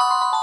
you